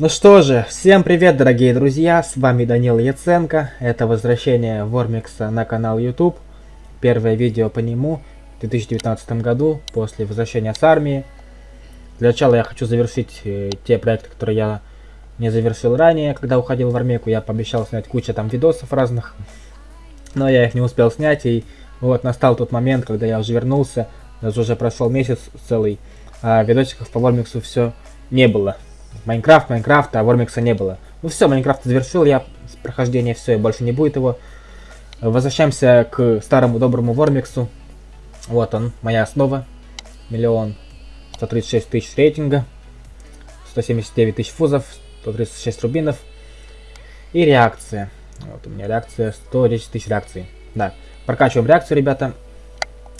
Ну что же, всем привет, дорогие друзья, с вами Данил Яценко, это возвращение Вормикса на канал YouTube, первое видео по нему в 2019 году, после возвращения с армии. Для начала я хочу завершить э, те проекты, которые я не завершил ранее, когда уходил в армейку, я пообещал снять кучу там видосов разных, но я их не успел снять, и вот настал тот момент, когда я уже вернулся, даже уже прошел месяц целый, а видосиков по Вормиксу все не было. Майнкрафт, Майнкрафт, а Вормикса не было. Ну все, Майнкрафт завершил я прохождение, все, и больше не будет его. Возвращаемся к старому доброму Вормиксу. Вот он, моя основа. Миллион 136 тысяч рейтинга. 179 тысяч фузов, 136 рубинов. И реакция. Вот у меня реакция 110 тысяч реакций. Да, прокачиваем реакцию, ребята.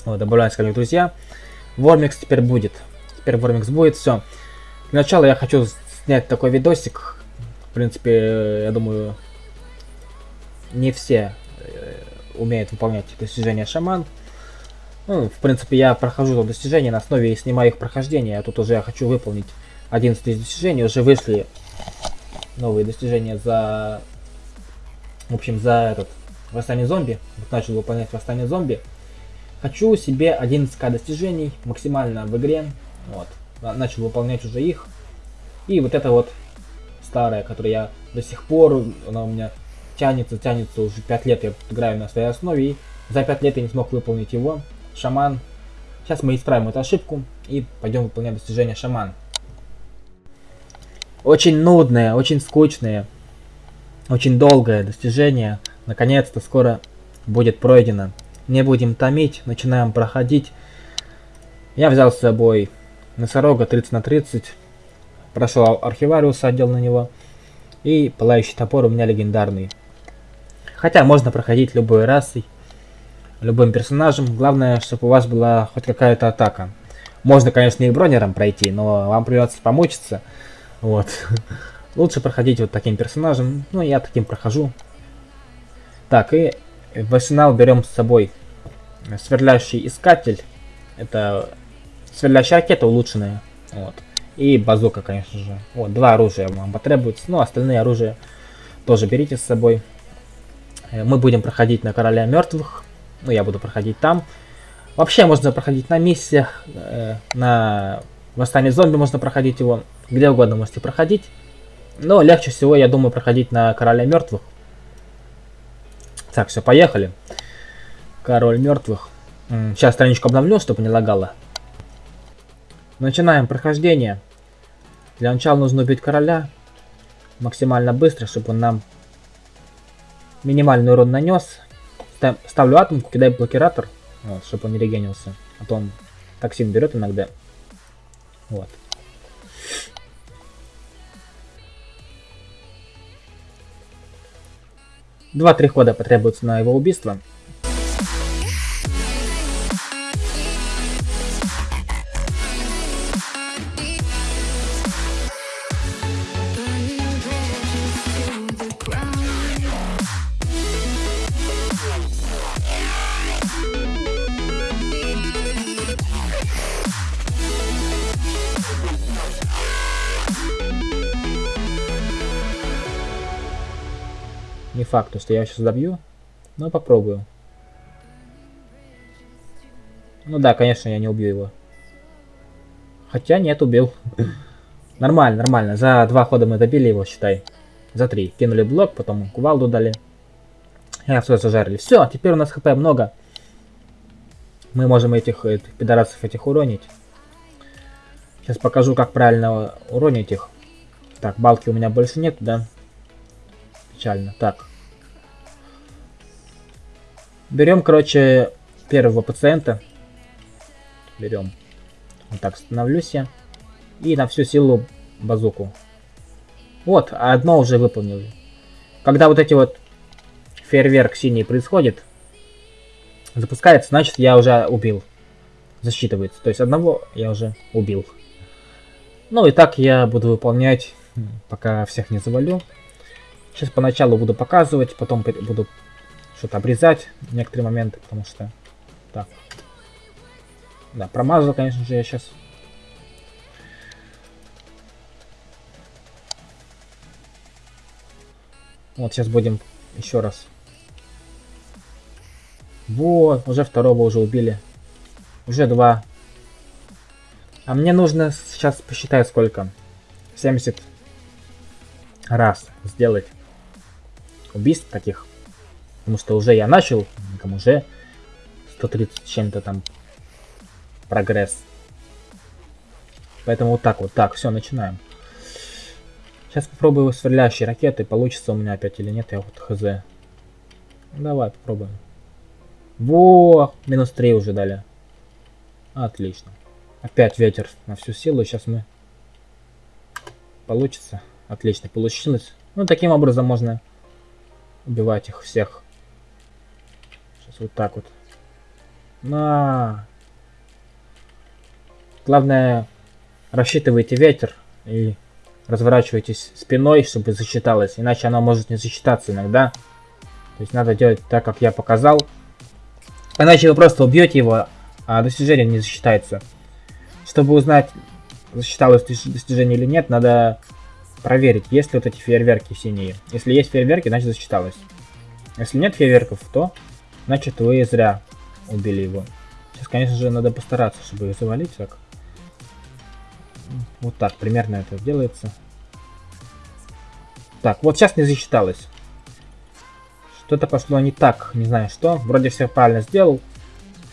Вот, добавляем ко друзья. Вормикс теперь будет. Теперь Вормикс будет, все. Для начала я хочу снять такой видосик. В принципе, я думаю, не все э, умеют выполнять достижения шаман. Ну, в принципе, я прохожу это достижение на основе и снимаю их прохождение. А тут уже я хочу выполнить 11 достижений. Уже вышли новые достижения за... В общем, за этот... Восстание зомби. Вот начал выполнять восстание зомби. Хочу себе 11к достижений максимально в игре. Вот. Начал выполнять уже их. И вот это вот старая, которая я до сих пор, она у меня тянется, тянется уже 5 лет я играю на своей основе. И за 5 лет я не смог выполнить его. Шаман. Сейчас мы исправим эту ошибку и пойдем выполнять достижение шаман. Очень нудное, очень скучное, очень долгое достижение. Наконец-то скоро будет пройдено. Не будем томить, начинаем проходить. Я взял с собой носорога 30 на 30 Прошел архивариуса, отдел на него. И пылающий топор у меня легендарный. Хотя можно проходить любой расой, любым персонажем. Главное, чтобы у вас была хоть какая-то атака. Можно, конечно, и бронером пройти, но вам придется помучиться. Вот. Лучше проходить вот таким персонажем. Ну, я таким прохожу. Так, и в арсенал берем с собой сверлящий искатель. Это сверлящая ракета улучшенная. Вот. И базука, конечно же. Вот, два оружия вам потребуется. Ну, остальные оружия тоже берите с собой. Э, мы будем проходить на Короля Мертвых. Ну, я буду проходить там. Вообще можно проходить на миссиях, э, на Восстание зомби можно проходить его. Где угодно можете проходить. Но легче всего, я думаю, проходить на Короля Мертвых. Так, все, поехали. Король Мертвых. Сейчас страничку обновлю, чтобы не лагало. Начинаем прохождение. Для начала нужно убить короля максимально быстро, чтобы он нам минимальный урон нанес. Ставлю атомку, кидаю блокиратор, вот, чтобы он не регенился. А то он токсин берет иногда. Вот. Два-три хода потребуется на его убийство. Не факт, что я сейчас добью, но попробую. Ну да, конечно, я не убью его. Хотя нет, убил. нормально, нормально. За два хода мы добили его, считай. За три. Кинули блок, потом кувалду дали. И все зажарили. Все, теперь у нас хп много. Мы можем этих, этих пидорасов этих уронить. Сейчас покажу, как правильно уронить их. Так, балки у меня больше нет, да? Печально. Так. Берем, короче, первого пациента. Берем. Вот так становлюсь я. И на всю силу базуку. Вот, одно уже выполнил. Когда вот эти вот фейерверк синий происходит, запускается, значит я уже убил. Засчитывается. То есть одного я уже убил. Ну и так я буду выполнять, пока всех не завалю. Сейчас поначалу буду показывать, потом буду что-то обрезать некоторые моменты, потому что... Так. Да, промазал, конечно же, я сейчас. Вот сейчас будем еще раз. Вот, уже второго уже убили. Уже два. А мне нужно сейчас посчитать сколько. 70 раз сделать убийств таких. Потому что уже я начал, там уже 130 чем-то там прогресс. Поэтому вот так вот. Так, все, начинаем. Сейчас попробую сверлящие ракеты, получится у меня опять или нет, я вот хз. Давай, попробуем. Во, минус 3 уже дали. Отлично. Опять ветер на всю силу, сейчас мы... Получится. Отлично, получилось. Ну, таким образом можно убивать их всех. Вот так вот. На. Главное, рассчитывайте ветер и разворачивайтесь спиной, чтобы засчиталось. Иначе она может не засчитаться иногда. То есть надо делать так, как я показал. Иначе вы просто убьете его, а достижение не засчитается. Чтобы узнать, засчиталось достижение или нет, надо проверить, есть ли вот эти фейерверки синие. Если есть фейерверки, значит засчиталось. Если нет фейерверков, то значит вы зря убили его. Сейчас, конечно же, надо постараться, чтобы их завалить так. Вот так примерно это делается. Так, вот сейчас не засчиталось. Что-то пошло не так, не знаю что. Вроде все правильно сделал.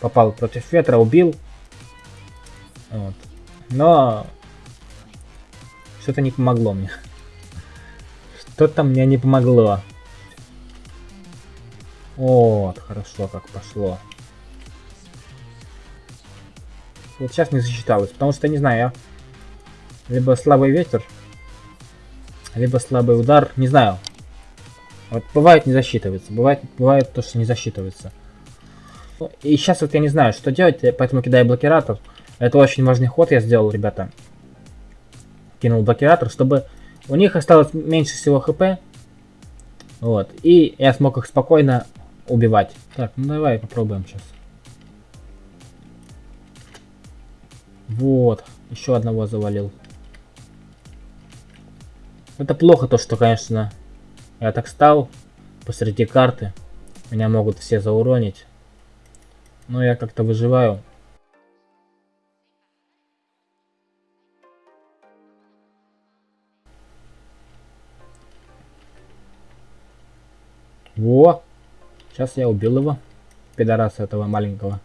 Попал против ветра, убил. Вот. Но что-то не помогло мне. Что-то мне не помогло. Вот, хорошо как пошло. Вот сейчас не засчиталось, потому что, не знаю, я либо слабый ветер, либо слабый удар, не знаю. Вот бывает не засчитывается, бывает, бывает то, что не засчитывается. И сейчас вот я не знаю, что делать, поэтому кидаю блокиратор. Это очень важный ход я сделал, ребята. Кинул блокиратор, чтобы у них осталось меньше всего хп. Вот. И я смог их спокойно убивать. Так, ну давай попробуем сейчас. Вот. Еще одного завалил. Это плохо то, что, конечно, я так стал посреди карты. Меня могут все зауронить. Но я как-то выживаю. Во! Сейчас я убил его. Пидораса этого маленького.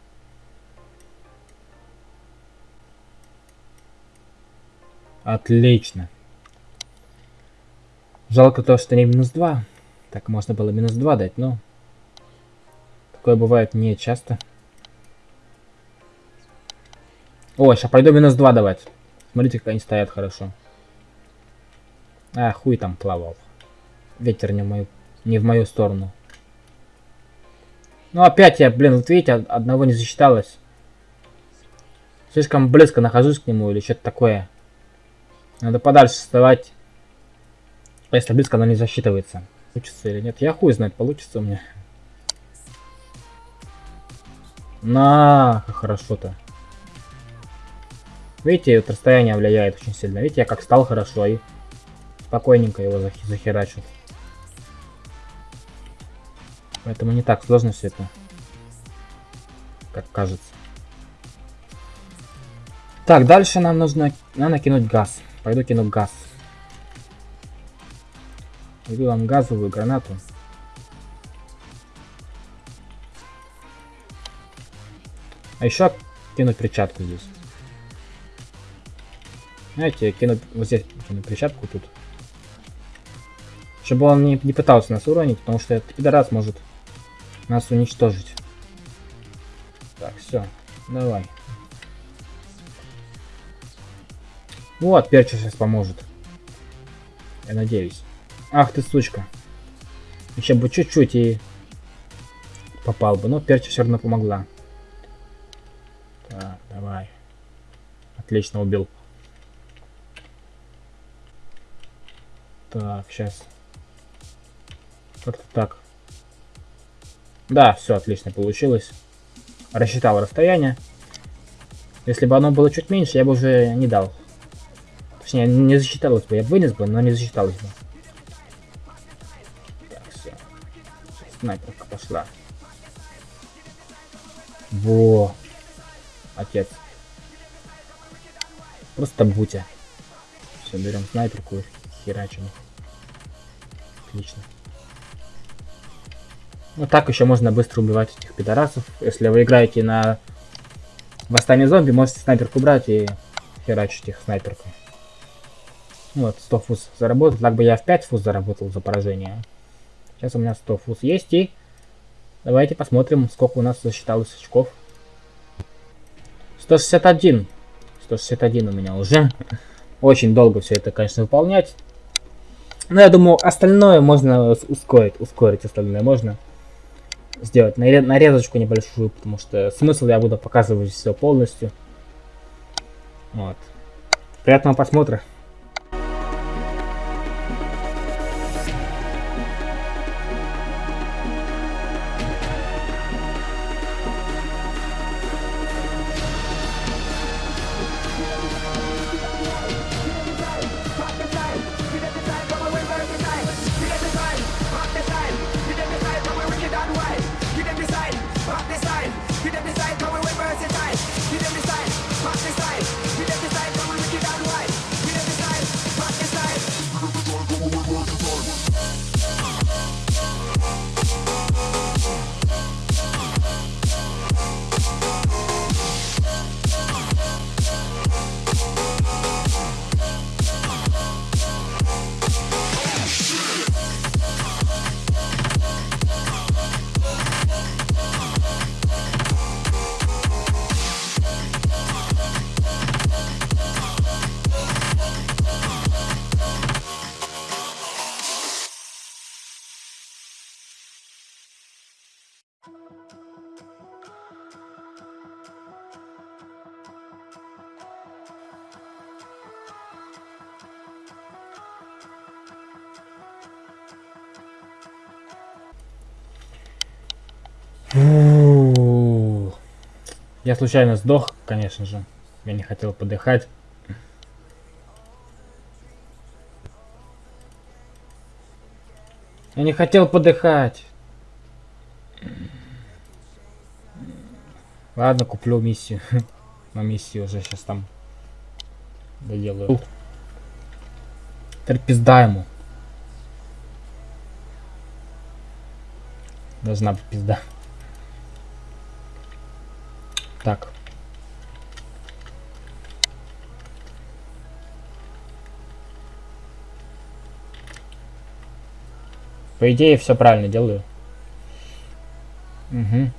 Отлично. Жалко то, что не минус 2. Так можно было минус 2 дать, но... Такое бывает не часто. О, сейчас пойду минус 2 давать. Смотрите, как они стоят хорошо. А, хуй там плавал. Ветер не в мою, не в мою сторону. Ну опять я, блин, вот видите, одного не засчиталось. Слишком близко нахожусь к нему или что-то такое. Надо подальше вставать. Если близко, она не засчитывается. Получится или нет? Я хуй знает, получится у меня. На, как хорошо-то. Видите, вот расстояние влияет очень сильно. Видите, я как стал хорошо и спокойненько его зах захерачил. Поэтому не так сложно все это, как кажется. Так, дальше нам нужно, надо кинуть газ. Пойду кину газ. Иду вам газовую гранату. А еще кинуть перчатку здесь. Знаете, кинуть вот здесь кину перчатку тут. Чтобы он не, не пытался нас уронить, потому что этот пидорас может нас уничтожить. Так, все, давай. Вот, перча сейчас поможет. Я надеюсь. Ах ты, сучка. Еще бы чуть-чуть и попал бы. Но перча все равно помогла. Так, давай. Отлично убил. Так, сейчас. Как-то так. Да, все отлично получилось. Рассчитал расстояние. Если бы оно было чуть меньше, я бы уже не дал. Точнее, не засчиталось бы. Я вынес бы, но не засчиталось бы. снайперка пошла. Во. Отец. Просто бутя. Все, берем снайперку и херачим. Отлично. Вот так еще можно быстро убивать этих пидорасов. Если вы играете на восстание зомби, можете снайперку брать и херачить их снайперкой. Вот, 100 фуз заработал. Так бы я в 5 фуз заработал за поражение. Сейчас у меня 100 фуз есть и... Давайте посмотрим, сколько у нас засчиталось очков. 161. 161 у меня уже. Очень долго все это, конечно, выполнять. Но я думаю, остальное можно ускорить. Ускорить остальное можно сделать нарезочку небольшую, потому что смысл я буду показывать все полностью. Вот. Приятного просмотра. Я случайно сдох, конечно же. Я не хотел подыхать. Я не хотел подыхать. Ладно, куплю миссию. На миссию уже сейчас там доделаю. Теперь пизда ему. Должна быть пизда. Так. По идее, все правильно делаю. Угу.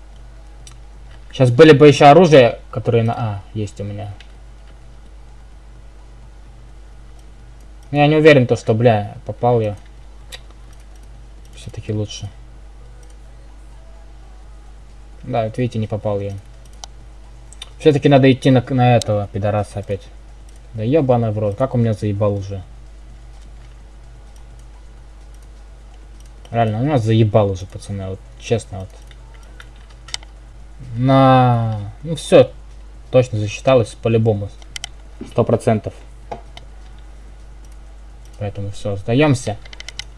Сейчас были бы еще оружие, которые на... А, есть у меня. Я не уверен, то, что, бля, попал я. Все-таки лучше. Да, вот видите, не попал я. Все-таки надо идти на, на этого пидораса опять. Да ебаный в рот, как у меня заебал уже. Реально, у нас заебал уже, пацаны, вот честно вот. На... Ну все, точно засчиталось по-любому. Сто процентов. Поэтому все, сдаемся.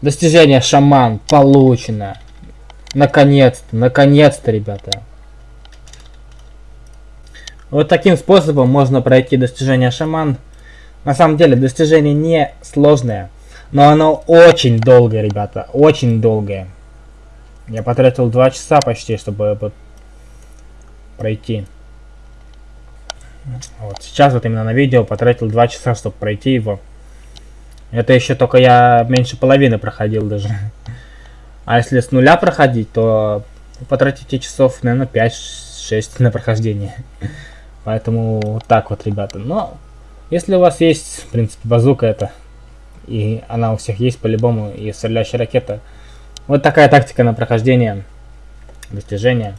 Достижение шаман получено. Наконец-то, наконец-то, ребята. Вот таким способом можно пройти достижение шаман. На самом деле достижение не сложное, но оно очень долгое, ребята, очень долгое. Я потратил 2 часа почти, чтобы пройти. Вот сейчас вот именно на видео потратил 2 часа, чтобы пройти его. Это еще только я меньше половины проходил даже. А если с нуля проходить, то потратите часов, наверное, 5-6 на прохождение. Поэтому вот так вот, ребята. Но если у вас есть, в принципе, базука это, и она у всех есть по-любому, и стреляющая ракета, вот такая тактика на прохождение достижения.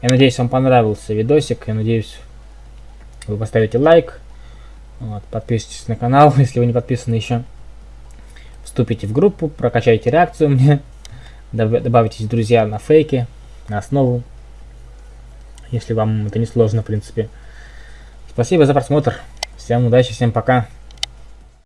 Я надеюсь, вам понравился видосик. Я надеюсь, вы поставите лайк. Вот, подписывайтесь на канал, если вы не подписаны еще. Вступите в группу, прокачайте реакцию мне. Добавитесь друзья на фейки, на основу если вам это не сложно, в принципе. Спасибо за просмотр. Всем удачи, всем пока.